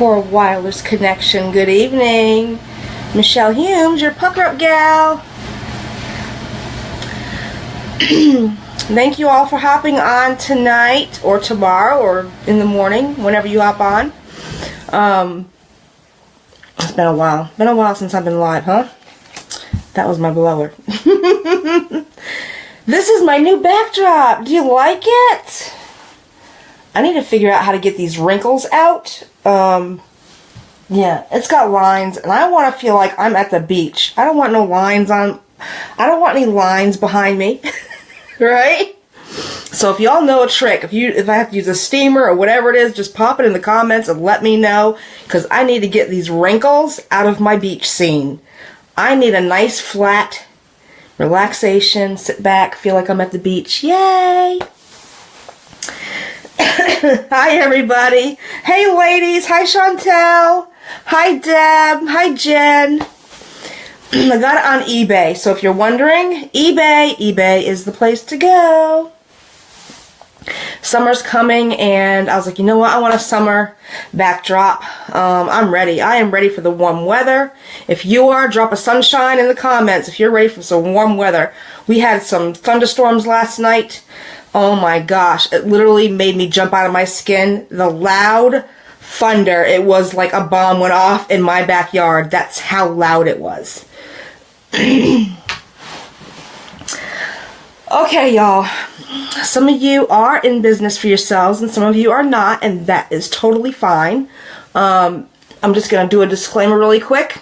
Poor wireless connection. Good evening. Michelle Humes, your pucker up gal. Thank you all for hopping on tonight or tomorrow or in the morning, whenever you hop on. Um, it's been a while. Been a while since I've been live, huh? That was my blower. this is my new backdrop. Do you like it? I need to figure out how to get these wrinkles out. Um, yeah, it's got lines, and I want to feel like I'm at the beach. I don't want no lines on. I don't want any lines behind me. right? So if y'all know a trick, if you if I have to use a steamer or whatever it is, just pop it in the comments and let me know because I need to get these wrinkles out of my beach scene. I need a nice flat relaxation, sit back, feel like I'm at the beach. Yay! Hi everybody. Hey ladies. Hi Chantel. Hi Deb. Hi Jen. I got it on eBay. So if you're wondering, eBay, eBay is the place to go. Summer's coming and I was like, you know what? I want a summer backdrop. Um, I'm ready. I am ready for the warm weather. If you are, drop a sunshine in the comments if you're ready for some warm weather. We had some thunderstorms last night. Oh my gosh. It literally made me jump out of my skin. The loud thunder. It was like a bomb went off in my backyard. That's how loud it was. okay, y'all. Some of you are in business for yourselves and some of you are not, and that is totally fine. Um, I'm just going to do a disclaimer really quick.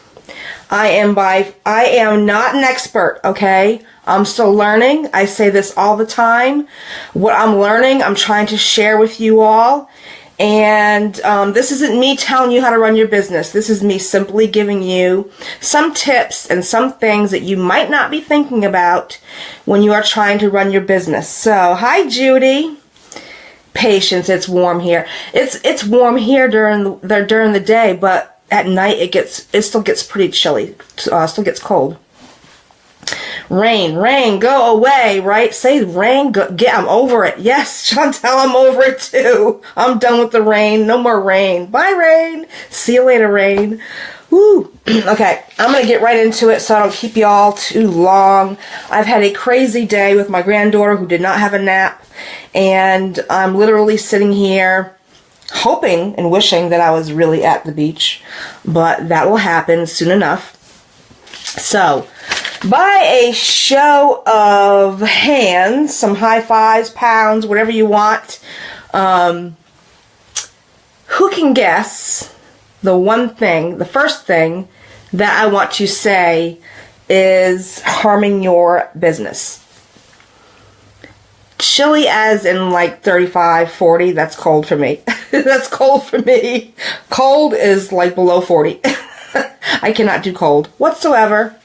I am by I am not an expert, okay? I'm still learning. I say this all the time. What I'm learning, I'm trying to share with you all. And um, this isn't me telling you how to run your business. This is me simply giving you some tips and some things that you might not be thinking about when you are trying to run your business. So, hi Judy. Patience, it's warm here. It's it's warm here during the during the day, but at night it gets it still gets pretty chilly. Uh, still gets cold. Rain, rain, go away, right? Say rain, go, get, I'm over it. Yes, Chantel, I'm over it too. I'm done with the rain. No more rain. Bye, rain. See you later, rain. Woo. okay, I'm to get right into it so I don't keep you all too long. I've had a crazy day with my granddaughter who did not have a nap, and I'm literally sitting here hoping and wishing that I was really at the beach, but that will happen soon enough. So, by a show of hands, some high fives, pounds, whatever you want, um, who can guess the one thing, the first thing that I want to say is harming your business? Chilly as in like 35, 40, that's cold for me. that's cold for me. Cold is like below 40. I cannot do cold whatsoever.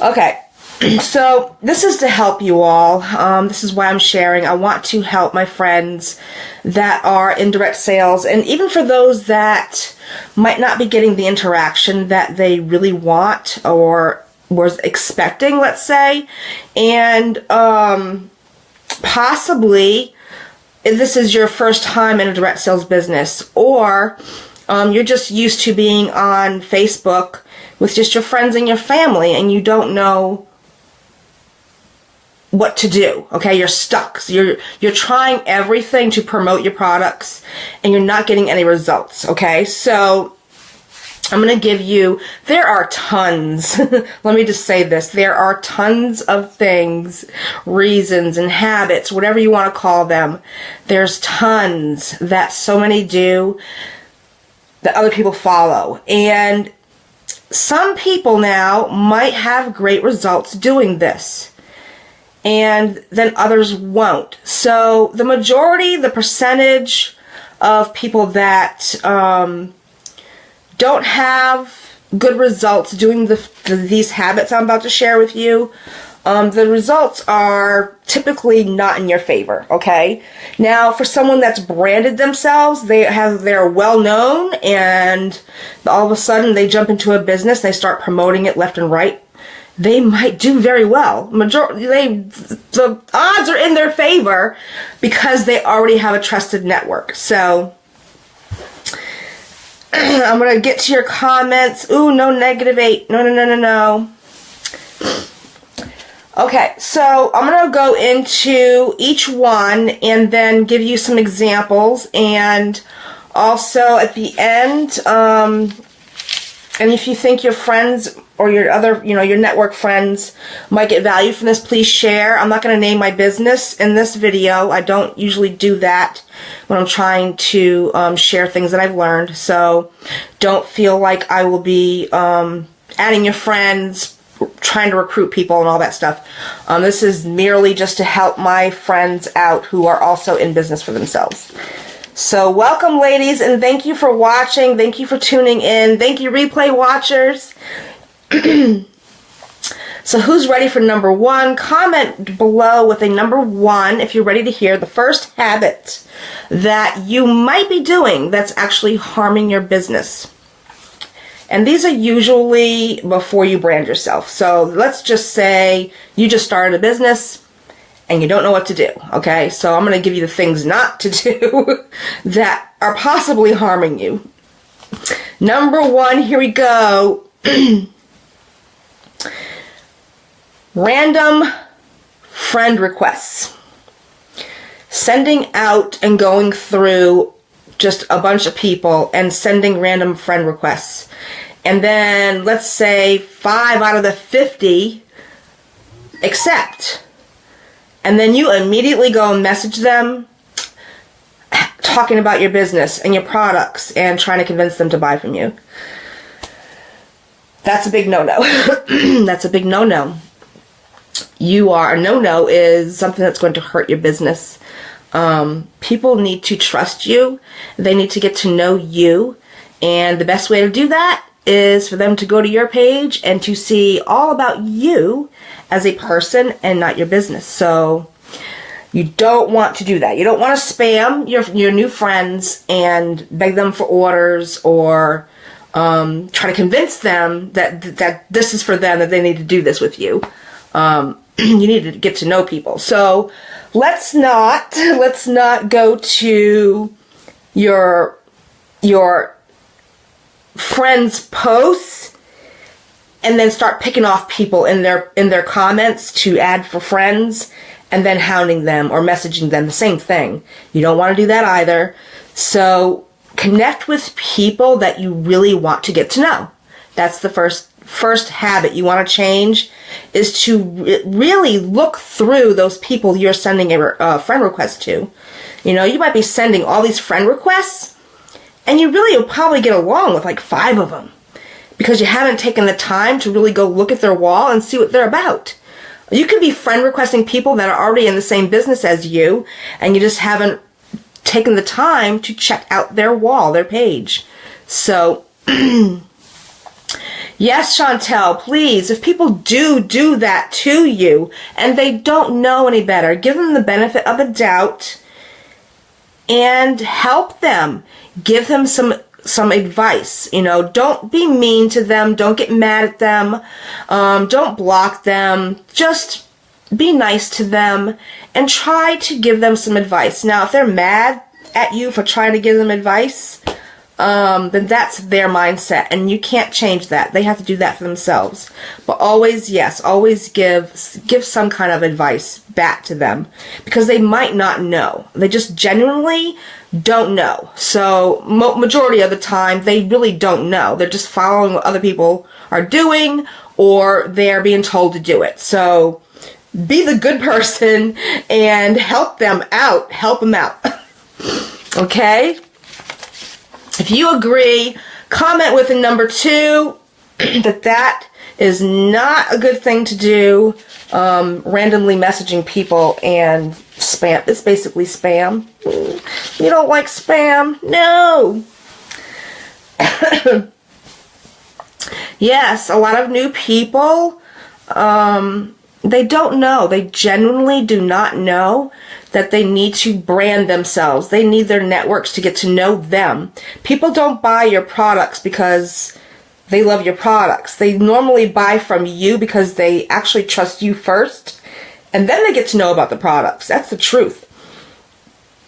Okay, so this is to help you all. Um, this is why I'm sharing. I want to help my friends that are in direct sales, and even for those that might not be getting the interaction that they really want or was expecting, let's say, and um, possibly this is your first time in a direct sales business, or um, you're just used to being on Facebook with just your friends and your family and you don't know what to do. Okay, you're stuck. So you're you're trying everything to promote your products and you're not getting any results. Okay, so I'm going to give you, there are tons, let me just say this, there are tons of things, reasons and habits, whatever you want to call them. There's tons that so many do that other people follow. And some people now might have great results doing this and then others won't. So the majority, the percentage of people that um, don't have good results doing the, the, these habits I'm about to share with you um, the results are typically not in your favor. Okay. Now, for someone that's branded themselves, they have they're well known, and all of a sudden they jump into a business, they start promoting it left and right. They might do very well. Majority, they the odds are in their favor because they already have a trusted network. So I'm going to get to your comments. Ooh, no negative eight. No, no, no, no, no. Okay, so I'm going to go into each one and then give you some examples and also at the end, um, and if you think your friends or your other, you know, your network friends might get value from this, please share. I'm not going to name my business in this video. I don't usually do that when I'm trying to um, share things that I've learned. So don't feel like I will be um, adding your friends, trying to recruit people and all that stuff. Um, this is merely just to help my friends out who are also in business for themselves. So welcome ladies and thank you for watching. Thank you for tuning in. Thank you replay watchers. so who's ready for number one? Comment below with a number one if you're ready to hear the first habit that you might be doing that's actually harming your business. And these are usually before you brand yourself. So let's just say you just started a business and you don't know what to do. Okay, so I'm going to give you the things not to do that are possibly harming you. Number one, here we go. Random friend requests. Sending out and going through just a bunch of people and sending random friend requests. And then let's say five out of the 50 accept. And then you immediately go and message them talking about your business and your products and trying to convince them to buy from you. That's a big no-no. That's a big no-no. You are, a no-no is something that's going to hurt your business. Um, people need to trust you. They need to get to know you. And the best way to do that is for them to go to your page and to see all about you as a person and not your business. So you don't want to do that. You don't want to spam your, your new friends and beg them for orders or um, try to convince them that that this is for them, that they need to do this with you. Um, you need to get to know people. So let's not let's not go to your your friends' posts and then start picking off people in their in their comments to add for friends and then hounding them or messaging them the same thing. You don't want to do that either. So connect with people that you really want to get to know. That's the first first habit you want to change is to re really look through those people you're sending a uh, friend request to. You know, you might be sending all these friend requests and you really will probably get along with like five of them because you haven't taken the time to really go look at their wall and see what they're about. You could be friend requesting people that are already in the same business as you and you just haven't taken the time to check out their wall, their page. So, yes, Chantel, please, if people do do that to you and they don't know any better, give them the benefit of the doubt and help them. Give them some some advice. You know, don't be mean to them. Don't get mad at them. Um, don't block them. Just be nice to them and try to give them some advice. Now, if they're mad at you for trying to give them advice, um, then that's their mindset and you can't change that. They have to do that for themselves. But always, yes, always give, give some kind of advice back to them because they might not know. They just genuinely don't know. So majority of the time, they really don't know. They're just following what other people are doing or they're being told to do it. So be the good person and help them out. Help them out. okay? If you agree, comment with a number two that that is not a good thing to do. Um, randomly messaging people and spam. It's basically spam. You don't like spam? No. yes, a lot of new people, um, they don't know. They genuinely do not know that they need to brand themselves. They need their networks to get to know them. People don't buy your products because they love your products. They normally buy from you because they actually trust you first. And then they get to know about the products. That's the truth.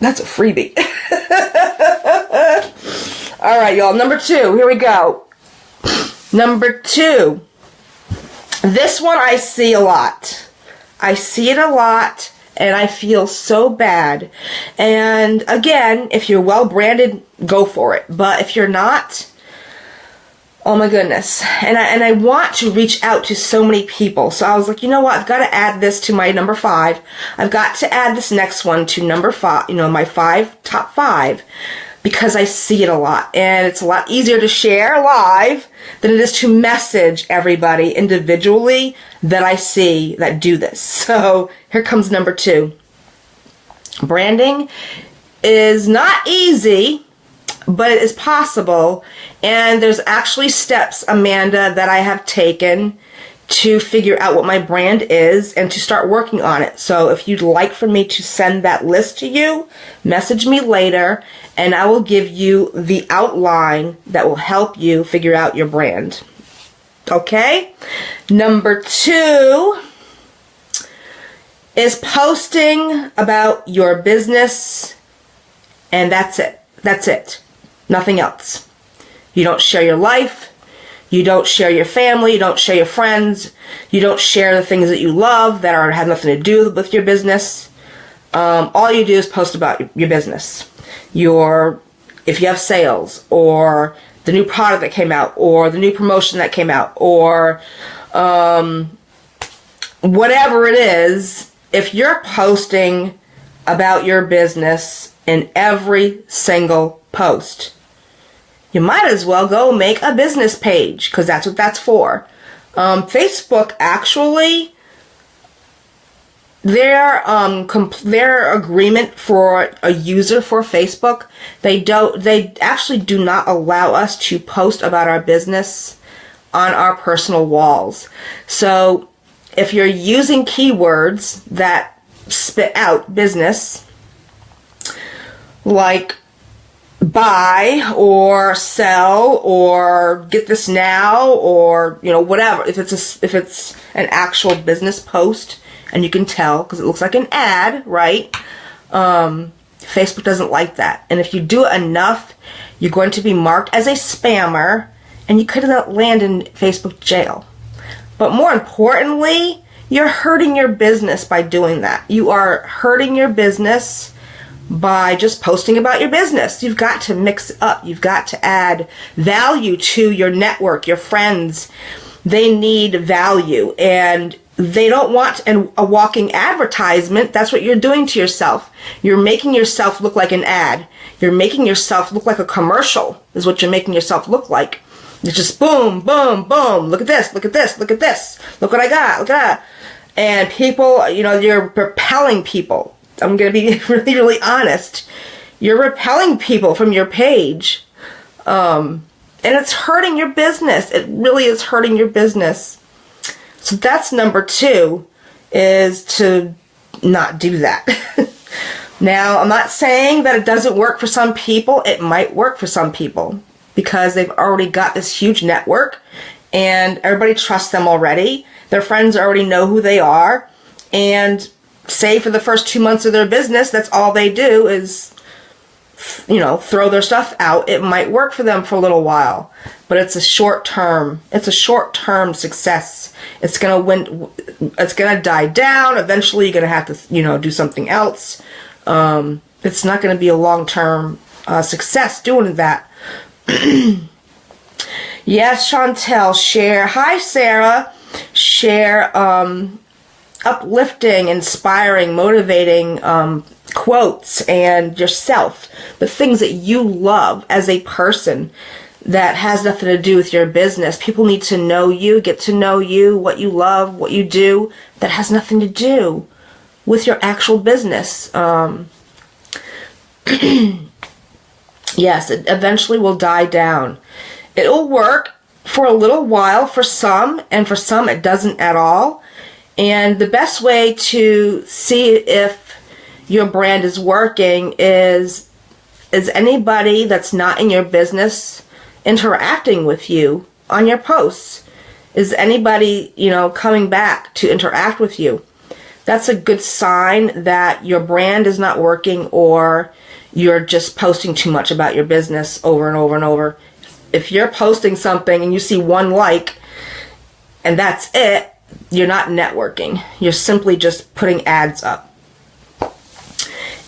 That's a freebie. All right, y'all. Number two. Here we go. Number two. This one I see a lot. I see it a lot and I feel so bad. And again, if you're well branded, go for it. But if you're not, oh my goodness. And I, and I want to reach out to so many people. So I was like, you know what? I've got to add this to my number five. I've got to add this next one to number five, you know, my five, top five because I see it a lot and it's a lot easier to share live than it is to message everybody individually that I see that do this. So here comes number two. Branding is not easy, but it is possible. And there's actually steps, Amanda, that I have taken to figure out what my brand is and to start working on it. So if you'd like for me to send that list to you, message me later and I will give you the outline that will help you figure out your brand. Okay? Number two is posting about your business and that's it. That's it. Nothing else. You don't share your life. You don't share your family. You don't share your friends. You don't share the things that you love that are have nothing to do with your business. Um, all you do is post about your business. Your if you have sales or the new product that came out or the new promotion that came out or um, whatever it is, if you're posting about your business in every single post, you might as well go make a business page because that's what that's for. Um, Facebook actually, their um their agreement for a user for Facebook, they don't they actually do not allow us to post about our business on our personal walls. So if you're using keywords that spit out business, like buy or sell or get this now or you know whatever. If it's a, if it's an actual business post and you can tell because it looks like an ad right? Um, Facebook doesn't like that. And if you do it enough you're going to be marked as a spammer and you could land in Facebook jail. But more importantly you're hurting your business by doing that. You are hurting your business by just posting about your business. You've got to mix up. You've got to add value to your network, your friends. They need value and they don't want an, a walking advertisement. That's what you're doing to yourself. You're making yourself look like an ad. You're making yourself look like a commercial is what you're making yourself look like. It's just boom, boom, boom. Look at this, look at this, look at this. Look what I got, look at that. And people, you know, you're repelling people I'm going to be really, really honest. You're repelling people from your page. Um, and it's hurting your business. It really is hurting your business. So that's number two, is to not do that. now, I'm not saying that it doesn't work for some people. It might work for some people because they've already got this huge network and everybody trusts them already. Their friends already know who they are. And say for the first two months of their business, that's all they do is, you know, throw their stuff out. It might work for them for a little while, but it's a short term, it's a short term success. It's gonna win, it's gonna die down. Eventually you're gonna have to, you know, do something else. Um, it's not gonna be a long term uh, success doing that. yes, Chantel, share. Hi, Sarah. Share, um, uplifting, inspiring, motivating um, quotes and yourself, the things that you love as a person that has nothing to do with your business. People need to know you, get to know you, what you love, what you do, that has nothing to do with your actual business. Um, yes, it eventually will die down. It'll work for a little while for some, and for some it doesn't at all. And the best way to see if your brand is working is is anybody that's not in your business interacting with you on your posts? Is anybody, you know, coming back to interact with you? That's a good sign that your brand is not working or you're just posting too much about your business over and over and over. If you're posting something and you see one like and that's it, you're not networking. You're simply just putting ads up.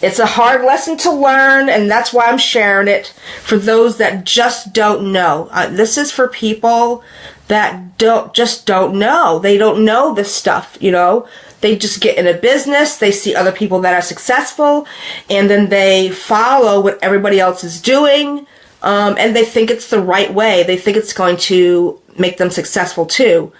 It's a hard lesson to learn, and that's why I'm sharing it for those that just don't know. Uh, this is for people that don't just don't know. They don't know this stuff, you know. They just get in a business, they see other people that are successful, and then they follow what everybody else is doing, um, and they think it's the right way. They think it's going to make them successful too.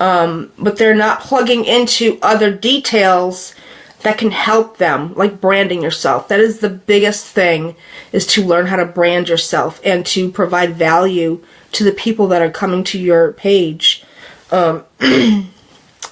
Um, but they're not plugging into other details that can help them, like branding yourself. That is the biggest thing, is to learn how to brand yourself and to provide value to the people that are coming to your page. Um,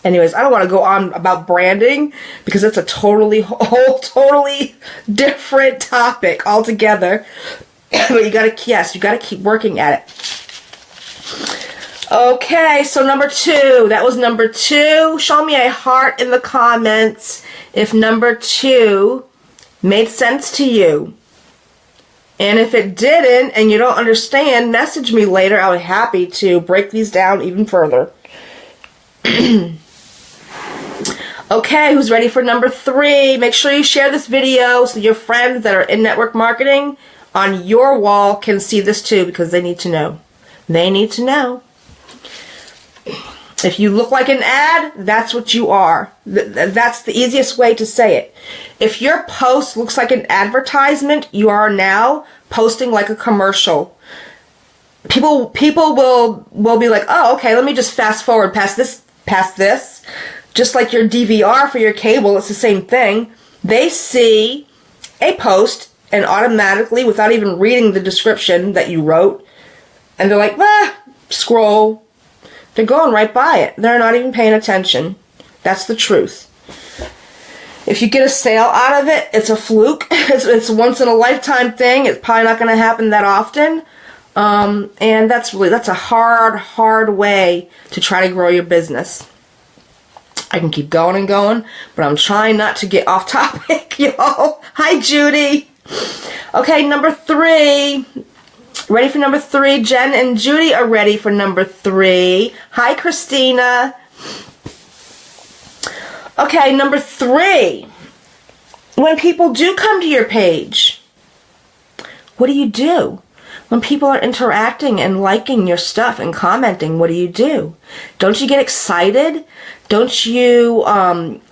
anyways, I don't want to go on about branding because that's a totally whole totally different topic altogether. but you gotta yes, you gotta keep working at it. Okay, so number two. That was number two. Show me a heart in the comments if number two made sense to you. And if it didn't and you don't understand, message me later. I'll be happy to break these down even further. okay, who's ready for number three? Make sure you share this video so your friends that are in network marketing on your wall can see this too because they need to know. They need to know. If you look like an ad, that's what you are. That's the easiest way to say it. If your post looks like an advertisement, you are now posting like a commercial. People people will will be like, "Oh, okay, let me just fast forward past this past this." Just like your DVR for your cable, it's the same thing. They see a post and automatically without even reading the description that you wrote, and they're like, "Ah, scroll, they're going right by it. They're not even paying attention. That's the truth. If you get a sale out of it, it's a fluke. It's, it's a once in a lifetime thing. It's probably not going to happen that often. Um, and that's really, that's a hard, hard way to try to grow your business. I can keep going and going, but I'm trying not to get off topic, y'all. Hi, Judy. Okay, number three, Ready for number three? Jen and Judy are ready for number three. Hi, Christina. Okay, number three. When people do come to your page, what do you do? When people are interacting and liking your stuff and commenting, what do you do? Don't you get excited? Don't you um,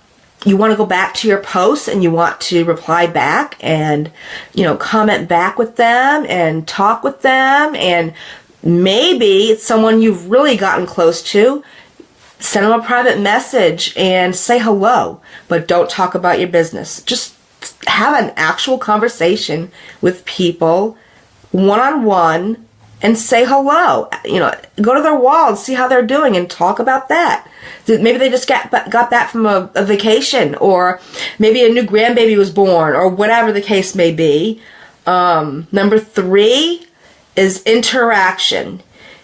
you want to go back to your posts and you want to reply back and you know comment back with them and talk with them and maybe it's someone you've really gotten close to send them a private message and say hello but don't talk about your business. Just have an actual conversation with people one on one and say hello. You know, go to their wall and see how they're doing and talk about that. Maybe they just got got back from a, a vacation, or maybe a new grandbaby was born, or whatever the case may be. Um, number three is interaction.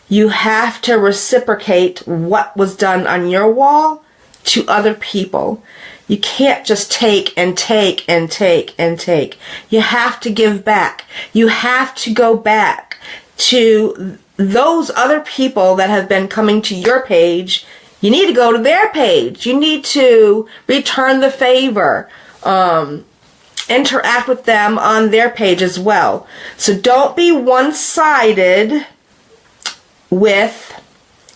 You have to reciprocate what was done on your wall to other people. You can't just take and take and take and take. You have to give back. You have to go back to those other people that have been coming to your page, you need to go to their page. You need to return the favor. Um, interact with them on their page as well. So don't be one-sided with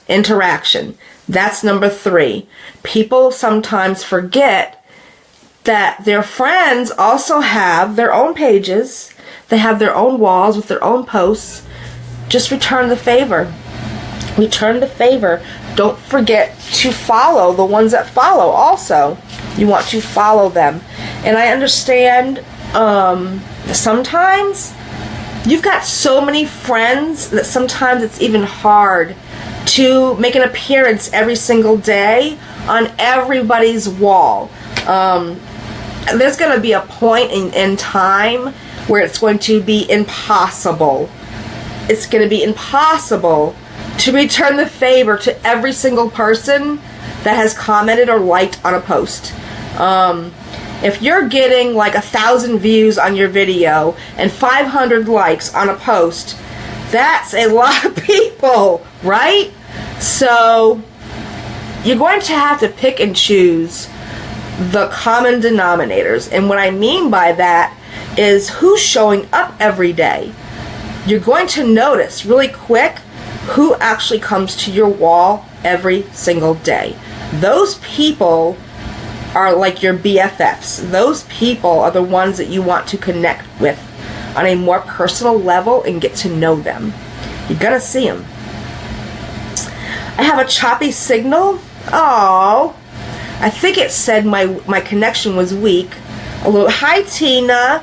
interaction. That's number three. People sometimes forget that their friends also have their own pages. They have their own walls with their own posts just return the favor. Return the favor. Don't forget to follow the ones that follow also. You want to follow them. And I understand um, sometimes you've got so many friends that sometimes it's even hard to make an appearance every single day on everybody's wall. Um, there's going to be a point in, in time where it's going to be impossible it's going to be impossible to return the favor to every single person that has commented or liked on a post. Um, If you're getting like a thousand views on your video and 500 likes on a post, that's a lot of people, right? So you're going to have to pick and choose the common denominators. And what I mean by that is who's showing up every day. You're going to notice really quick who actually comes to your wall every single day. Those people are like your BFFs. Those people are the ones that you want to connect with on a more personal level and get to know them. You're gonna see them. I have a choppy signal. Oh, I think it said my my connection was weak. A little hi Tina.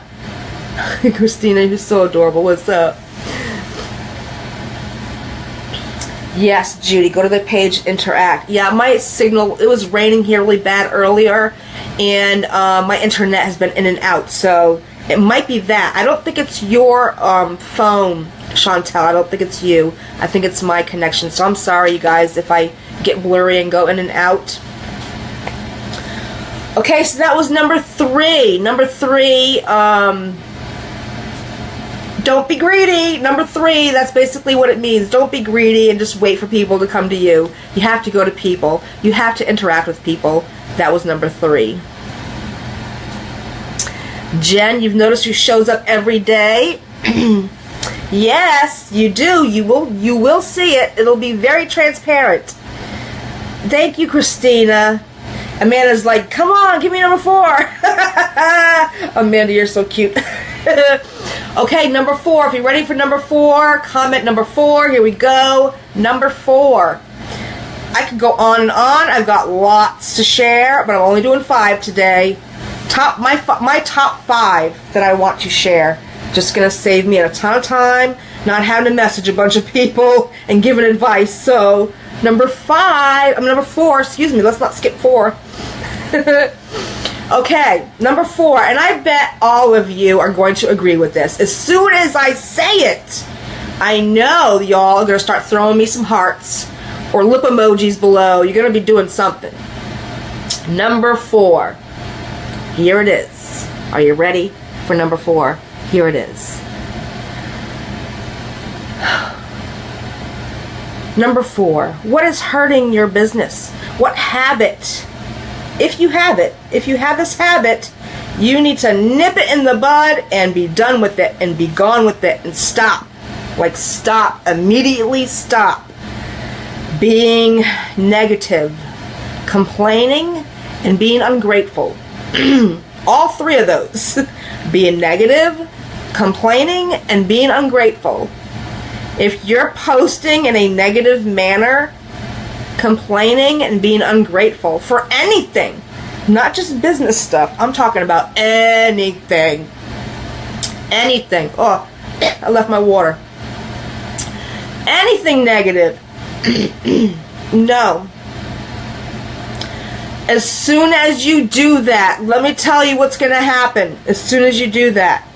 Christina, you're so adorable. What's up? Yes, Judy, go to the page, interact. Yeah, my signal, it was raining here really bad earlier, and uh, my internet has been in and out, so it might be that. I don't think it's your um, phone, Chantel. I don't think it's you. I think it's my connection, so I'm sorry, you guys, if I get blurry and go in and out. Okay, so that was number three. Number three, um, don't be greedy. Number three, that's basically what it means. Don't be greedy and just wait for people to come to you. You have to go to people. You have to interact with people. That was number three. Jen, you've noticed who shows up every day. yes, you do. You will you will see it. It'll be very transparent. Thank you, Christina. Amanda's like, come on, give me number four. Amanda, you're so cute. okay, number four. If you're ready for number four, comment number four. Here we go. Number four. I could go on and on. I've got lots to share, but I'm only doing five today. Top my my top five that I want to share. Just gonna save me a ton of time, not having to message a bunch of people and giving advice. So number five, I'm number four. Excuse me. Let's not skip four. okay, number four, and I bet all of you are going to agree with this. As soon as I say it, I know y'all are going to start throwing me some hearts or lip emojis below. You're going to be doing something. Number four. Here it is. Are you ready for number four? Here it is. Number four, what is hurting your business? What habit if you have it, if you have this habit, you need to nip it in the bud and be done with it and be gone with it and stop. Like, stop. Immediately stop being negative, complaining, and being ungrateful. All three of those being negative, complaining, and being ungrateful. If you're posting in a negative manner, complaining and being ungrateful for anything, not just business stuff. I'm talking about anything. Anything. Oh, I left my water. Anything negative. no. As soon as you do that, let me tell you what's going to happen. As soon as you do that,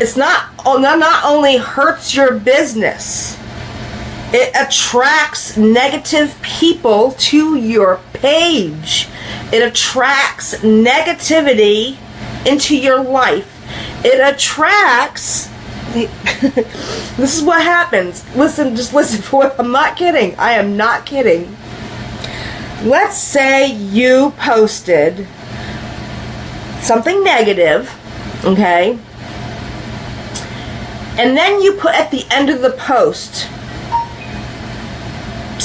it's not, oh, not only hurts your business, it attracts negative people to your page. It attracts negativity into your life. It attracts. this is what happens. Listen, just listen for it. I'm not kidding. I am not kidding. Let's say you posted something negative, okay? And then you put at the end of the post,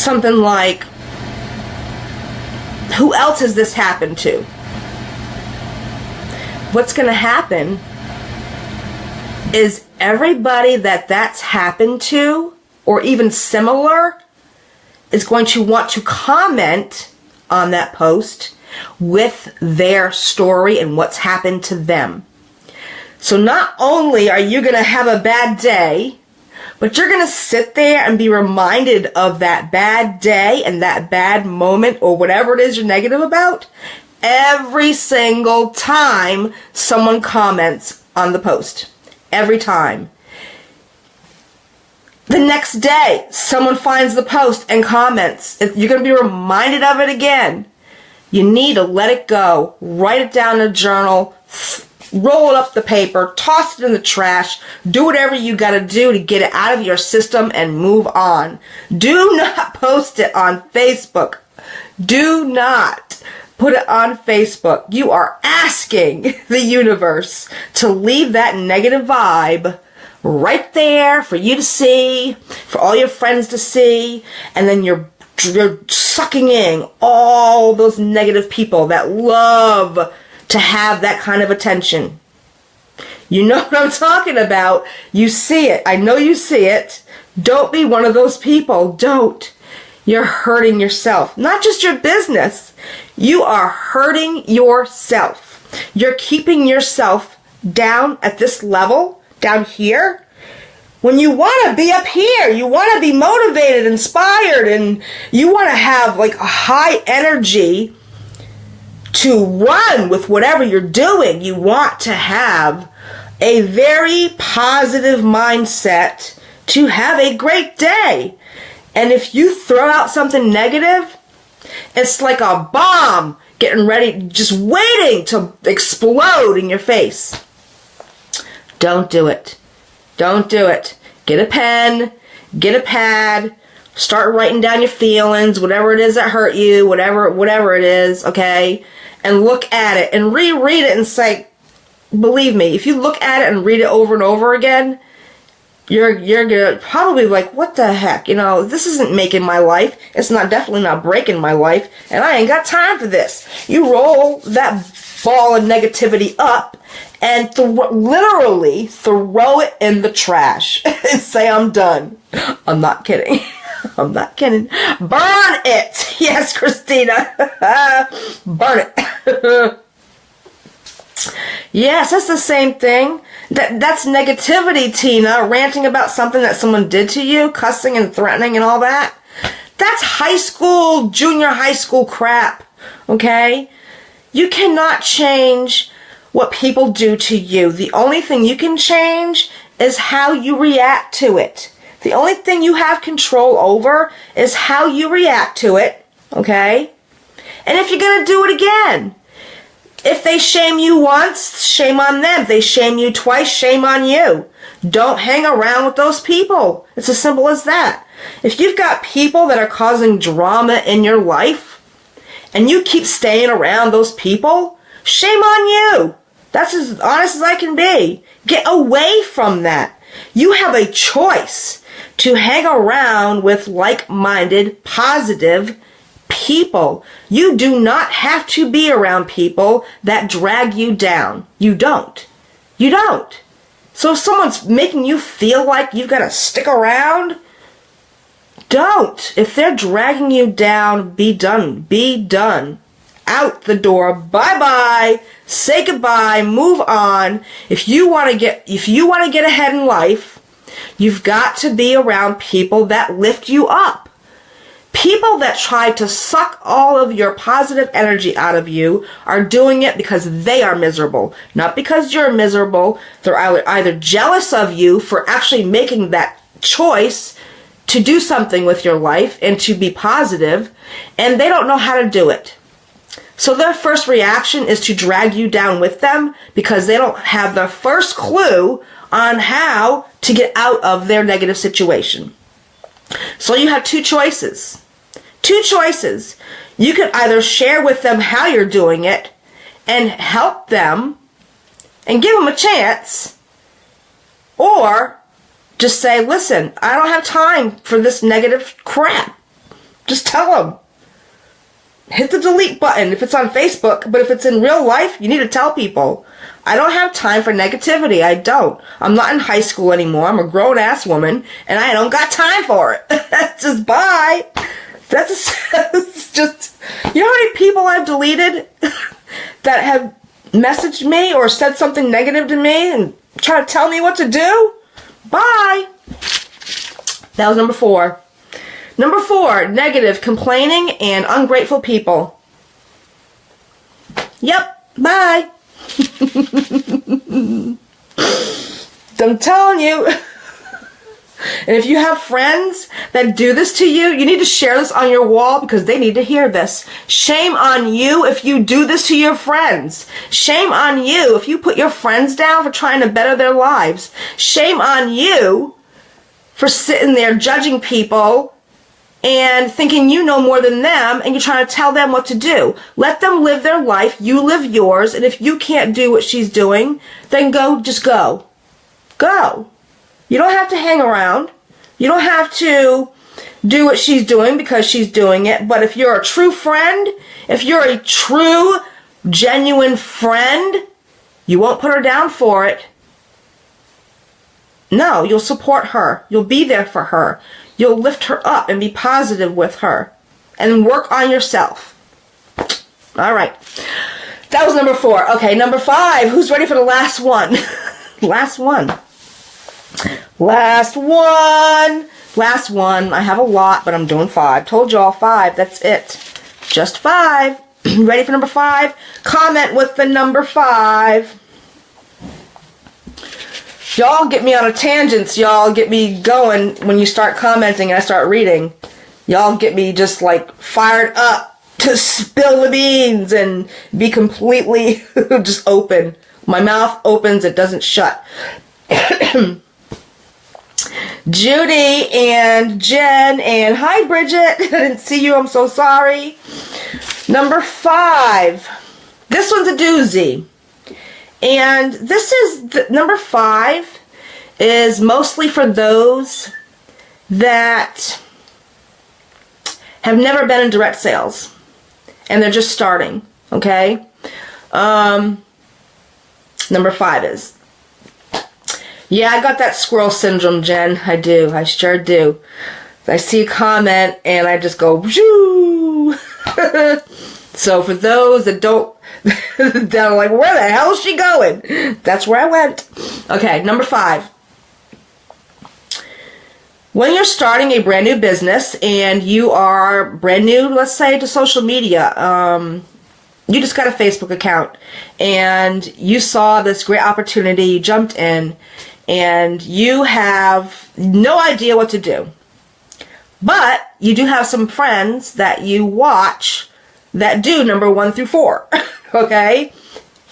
something like, who else has this happened to? What's going to happen is everybody that that's happened to, or even similar, is going to want to comment on that post with their story and what's happened to them. So not only are you going to have a bad day, but you're going to sit there and be reminded of that bad day and that bad moment or whatever it is you're negative about every single time someone comments on the post. Every time. The next day, someone finds the post and comments. You're going to be reminded of it again. You need to let it go. Write it down in a journal. Roll up the paper. Toss it in the trash. Do whatever you gotta do to get it out of your system and move on. Do not post it on Facebook. Do not put it on Facebook. You are asking the universe to leave that negative vibe right there for you to see, for all your friends to see, and then you're you're sucking in all those negative people that love to have that kind of attention. You know what I'm talking about. You see it. I know you see it. Don't be one of those people. Don't. You're hurting yourself. Not just your business. You are hurting yourself. You're keeping yourself down at this level, down here, when you want to be up here, you want to be motivated, inspired, and you want to have like a high energy to run with whatever you're doing. You want to have a very positive mindset to have a great day. And if you throw out something negative, it's like a bomb getting ready, just waiting to explode in your face. Don't do it. Don't do it. Get a pen, get a pad, start writing down your feelings, whatever it is that hurt you, whatever whatever it is, okay? And look at it and reread it and say, believe me, if you look at it and read it over and over again, you're you're gonna probably like, what the heck? You know, this isn't making my life. It's not definitely not breaking my life, and I ain't got time for this. You roll that ball of negativity up and th- literally throw it in the trash and say, I'm done. I'm not kidding. I'm not kidding. Burn it. Yes, Christina. Burn it. yes, that's the same thing. That that's negativity, Tina, ranting about something that someone did to you, cussing and threatening and all that. That's high school, junior high school crap. Okay? You cannot change what people do to you. The only thing you can change is how you react to it. The only thing you have control over is how you react to it, okay? And if you're going to do it again, if they shame you once, shame on them. If they shame you twice, shame on you. Don't hang around with those people. It's as simple as that. If you've got people that are causing drama in your life and you keep staying around those people, shame on you. That's as honest as I can be. Get away from that. You have a choice to hang around with like-minded, positive people. You do not have to be around people that drag you down. You don't. You don't. So if someone's making you feel like you've got to stick around, don't. If they're dragging you down, be done. Be done out the door. Bye bye. Say goodbye. Move on. If you want to get, if you want to get ahead in life, you've got to be around people that lift you up. People that try to suck all of your positive energy out of you are doing it because they are miserable. Not because you're miserable. They're either jealous of you for actually making that choice to do something with your life and to be positive, and they don't know how to do it. So their first reaction is to drag you down with them because they don't have the first clue on how to get out of their negative situation. So you have two choices. Two choices. You can either share with them how you're doing it and help them and give them a chance, or just say, listen, I don't have time for this negative crap. Just tell them hit the delete button if it's on Facebook, but if it's in real life, you need to tell people. I don't have time for negativity. I don't. I'm not in high school anymore. I'm a grown ass woman and I don't got time for it. That's just bye. That's just, you know how many people I've deleted that have messaged me or said something negative to me and try to tell me what to do? Bye. That was number four. Number four, negative, complaining, and ungrateful people. Yep, bye. I'm telling you. And if you have friends that do this to you, you need to share this on your wall because they need to hear this. Shame on you if you do this to your friends. Shame on you if you put your friends down for trying to better their lives. Shame on you for sitting there judging people and thinking you know more than them and you're trying to tell them what to do. Let them live their life, you live yours, and if you can't do what she's doing, then go, just go. Go. You don't have to hang around. You don't have to do what she's doing because she's doing it, but if you're a true friend, if you're a true, genuine friend, you won't put her down for it. No, you'll support her. You'll be there for her. You'll lift her up and be positive with her and work on yourself. All right. That was number four. Okay, number five. Who's ready for the last one? last one. Last one. Last one. I have a lot, but I'm doing five. Told y'all five. That's it. Just five. ready for number five? Comment with the number five. Y'all get me on a tangents. Y'all get me going when you start commenting and I start reading. Y'all get me just like fired up to spill the beans and be completely just open. My mouth opens, it doesn't shut. Judy and Jen and hi Bridget. I didn't see you. I'm so sorry. Number five. This one's a doozy. And this is the, number five is mostly for those that have never been in direct sales and they're just starting. Okay. Um, number five is yeah, I got that squirrel syndrome, Jen. I do. I sure do. I see a comment and I just go, so for those that don't down like, where the hell is she going? That's where I went. Okay, number five. When you're starting a brand new business and you are brand new, let's say, to social media, um, you just got a Facebook account and you saw this great opportunity, you jumped in, and you have no idea what to do. But you do have some friends that you watch that do number one through four. okay?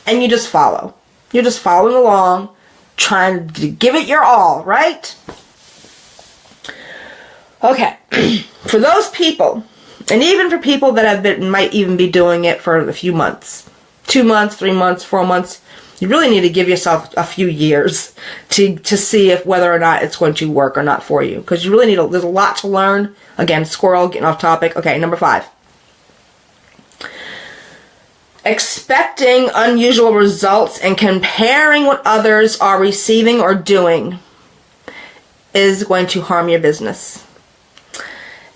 And you just follow. You're just following along, trying to give it your all, right? Okay. for those people, and even for people that have been, might even be doing it for a few months, two months, three months, four months, you really need to give yourself a few years to, to see if whether or not it's going to work or not for you. Because you really need, a, there's a lot to learn. Again, squirrel, getting off topic. Okay, number five expecting unusual results and comparing what others are receiving or doing is going to harm your business.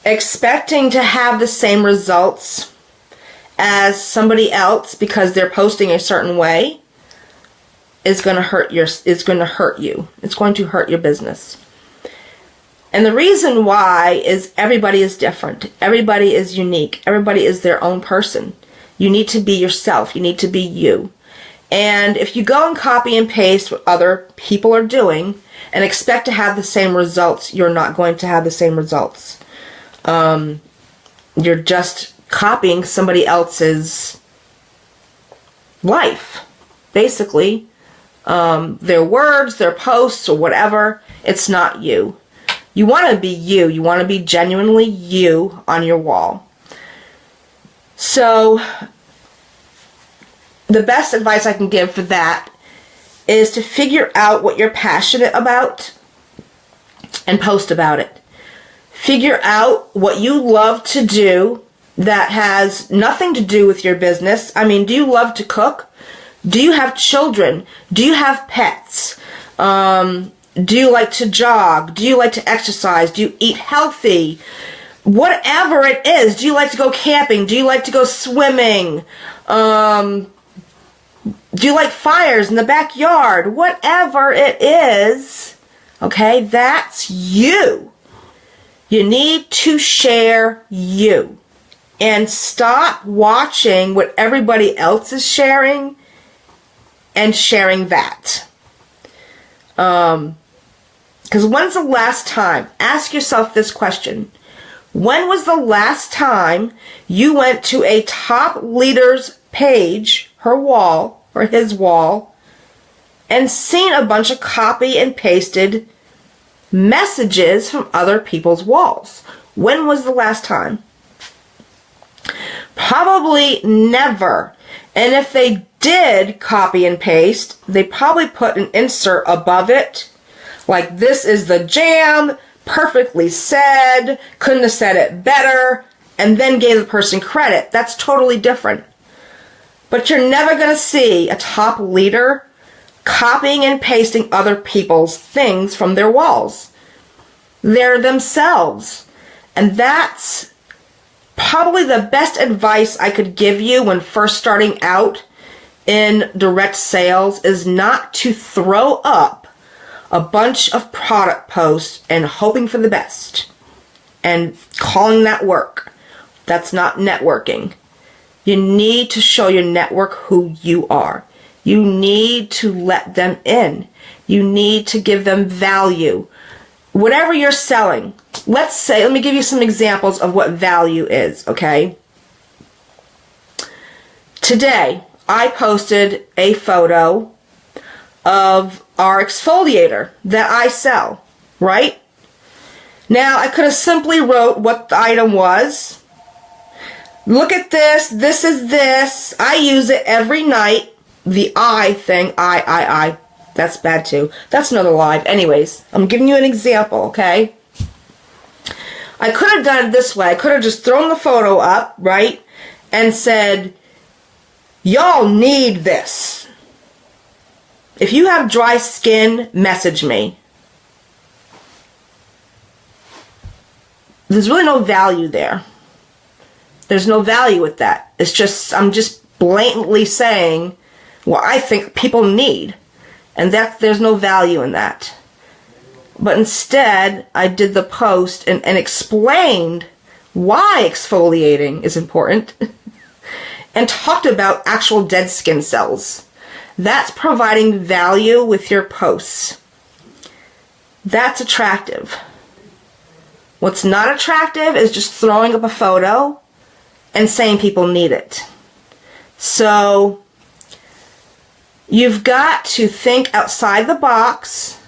Expecting to have the same results as somebody else because they're posting a certain way is going to hurt your is going to hurt you. It's going to hurt your business. And the reason why is everybody is different. Everybody is unique. Everybody is their own person. You need to be yourself. You need to be you. And if you go and copy and paste what other people are doing and expect to have the same results, you're not going to have the same results. Um, you're just copying somebody else's life, basically. Um, their words, their posts, or whatever. It's not you. You want to be you. You want to be genuinely you on your wall. So the best advice I can give for that is to figure out what you're passionate about and post about it. Figure out what you love to do that has nothing to do with your business. I mean, do you love to cook? Do you have children? Do you have pets? Um, do you like to jog? Do you like to exercise? Do you eat healthy? Whatever it is. Do you like to go camping? Do you like to go swimming? Um, do you like fires in the backyard? Whatever it is, okay, that's you. You need to share you. And stop watching what everybody else is sharing and sharing that. Um, Because when's the last time? Ask yourself this question. When was the last time you went to a top leader's page, her wall, or his wall, and seen a bunch of copy and pasted messages from other people's walls? When was the last time? Probably never. And if they did copy and paste, they probably put an insert above it, like this is the jam, perfectly said, couldn't have said it better, and then gave the person credit. That's totally different. But you're never going to see a top leader copying and pasting other people's things from their walls. They're themselves. And that's probably the best advice I could give you when first starting out in direct sales is not to throw up a bunch of product posts and hoping for the best and calling that work. That's not networking. You need to show your network who you are. You need to let them in. You need to give them value. Whatever you're selling, let's say, let me give you some examples of what value is, okay? Today, I posted a photo of our exfoliator that I sell, right? Now, I could have simply wrote what the item was. Look at this. This is this. I use it every night. The I thing, I, I, I. That's bad too. That's another live. Anyways, I'm giving you an example, okay? I could have done it this way. I could have just thrown the photo up, right? And said, y'all need this. If you have dry skin, message me. There's really no value there. There's no value with that. It's just, I'm just blatantly saying what I think people need. And that there's no value in that. But instead, I did the post and, and explained why exfoliating is important and talked about actual dead skin cells. That's providing value with your posts. That's attractive. What's not attractive is just throwing up a photo and saying people need it. So you've got to think outside the box.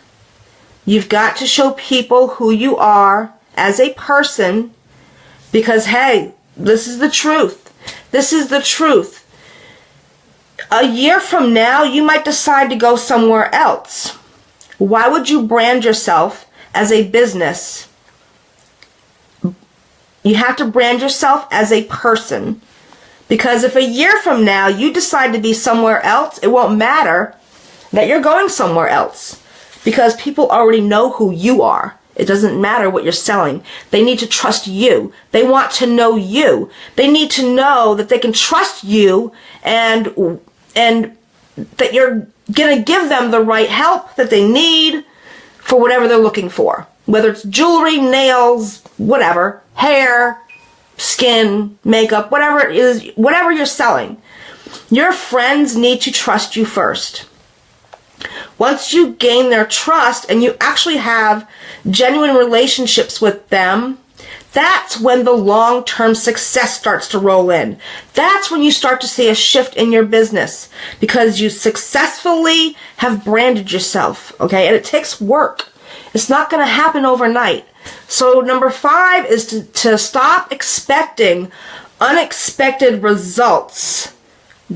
You've got to show people who you are as a person because, hey, this is the truth. This is the truth a year from now, you might decide to go somewhere else. Why would you brand yourself as a business? You have to brand yourself as a person. Because if a year from now you decide to be somewhere else, it won't matter that you're going somewhere else. Because people already know who you are. It doesn't matter what you're selling. They need to trust you. They want to know you. They need to know that they can trust you and and that you're going to give them the right help that they need for whatever they're looking for. Whether it's jewelry, nails, whatever, hair, skin, makeup, whatever it is, whatever you're selling. Your friends need to trust you first. Once you gain their trust and you actually have genuine relationships with them, that's when the long term success starts to roll in. That's when you start to see a shift in your business because you successfully have branded yourself. Okay. And it takes work. It's not going to happen overnight. So number five is to, to stop expecting unexpected results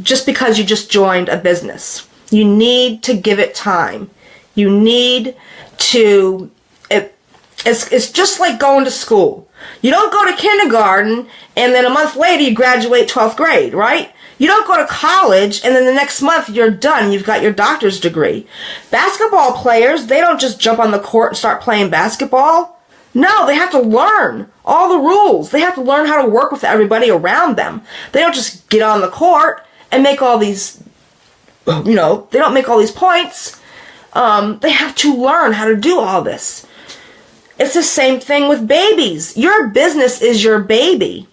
just because you just joined a business. You need to give it time. You need to, it, it's, it's just like going to school. You don't go to kindergarten and then a month later you graduate 12th grade, right? You don't go to college and then the next month you're done. You've got your doctor's degree. Basketball players, they don't just jump on the court and start playing basketball. No, they have to learn all the rules. They have to learn how to work with everybody around them. They don't just get on the court and make all these, you know, they don't make all these points. Um, they have to learn how to do all this. It's the same thing with babies. Your business is your baby.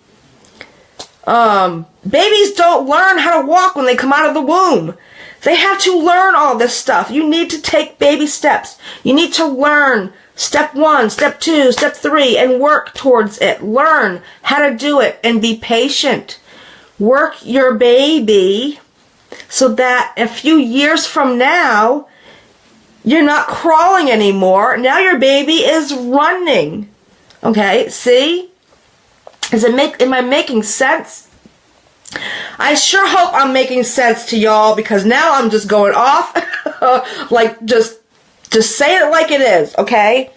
Um, babies don't learn how to walk when they come out of the womb. They have to learn all this stuff. You need to take baby steps. You need to learn step one, step two, step three, and work towards it. Learn how to do it and be patient. Work your baby so that a few years from now, you're not crawling anymore. Now your baby is running. Okay, see? Is it make am I making sense? I sure hope I'm making sense to y'all because now I'm just going off like just just say it like it is, okay?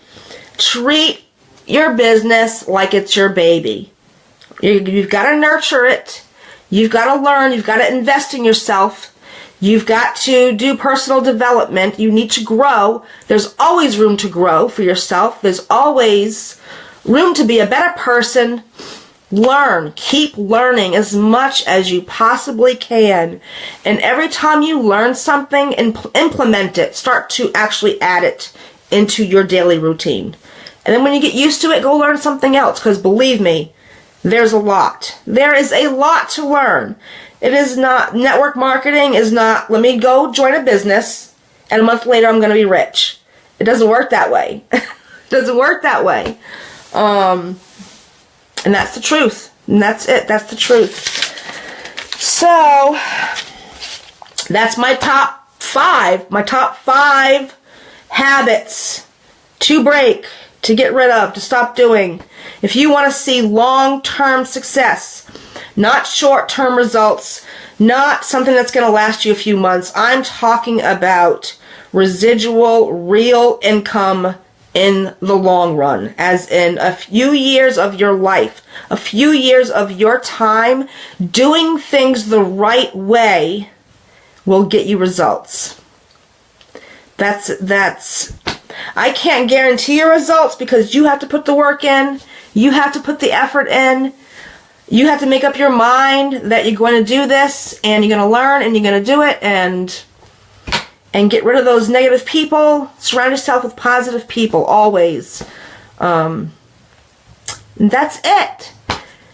Treat your business like it's your baby. You, you've got to nurture it. You've got to learn. You've got to invest in yourself. You've got to do personal development. You need to grow. There's always room to grow for yourself. There's always room to be a better person. Learn. Keep learning as much as you possibly can. And every time you learn something, impl- implement it. Start to actually add it into your daily routine. And then when you get used to it, go learn something else. Because believe me, there's a lot. There is a lot to learn. It is not, network marketing is not, let me go join a business and a month later I'm going to be rich. It doesn't work that way. it doesn't work that way. Um, and that's the truth. And that's it. That's the truth. So, that's my top five. My top five habits to break, to get rid of, to stop doing. If you want to see long-term success, not short-term results, not something that's going to last you a few months. I'm talking about residual, real income in the long run, as in a few years of your life, a few years of your time doing things the right way will get you results. That's, that's, I can't guarantee your results because you have to put the work in, you have to put the effort in, you have to make up your mind that you're going to do this and you're going to learn and you're going to do it and and get rid of those negative people. Surround yourself with positive people always. Um, that's it.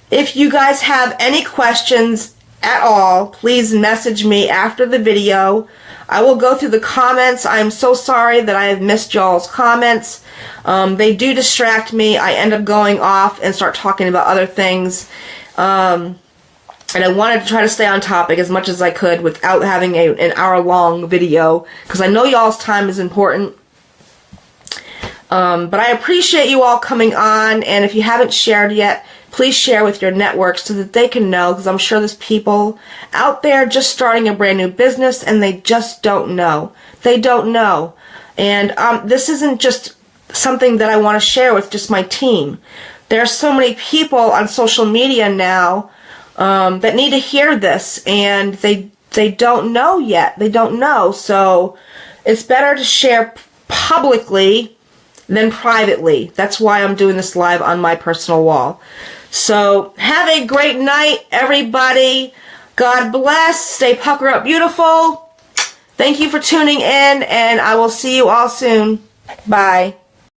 If you guys have any questions at all, please message me after the video. I will go through the comments. I'm so sorry that I have missed y'all's comments. Um, they do distract me. I end up going off and start talking about other things. Um, and I wanted to try to stay on topic as much as I could without having a, an hour long video because I know y'all's time is important. Um, but I appreciate you all coming on and if you haven't shared yet, please share with your networks so that they can know because I'm sure there's people out there just starting a brand new business and they just don't know. They don't know. And um, this isn't just something that I want to share with just my team. There are so many people on social media now um, that need to hear this, and they they don't know yet. They don't know, so it's better to share publicly than privately. That's why I'm doing this live on my personal wall. So have a great night, everybody. God bless. Stay pucker up beautiful. Thank you for tuning in, and I will see you all soon. Bye.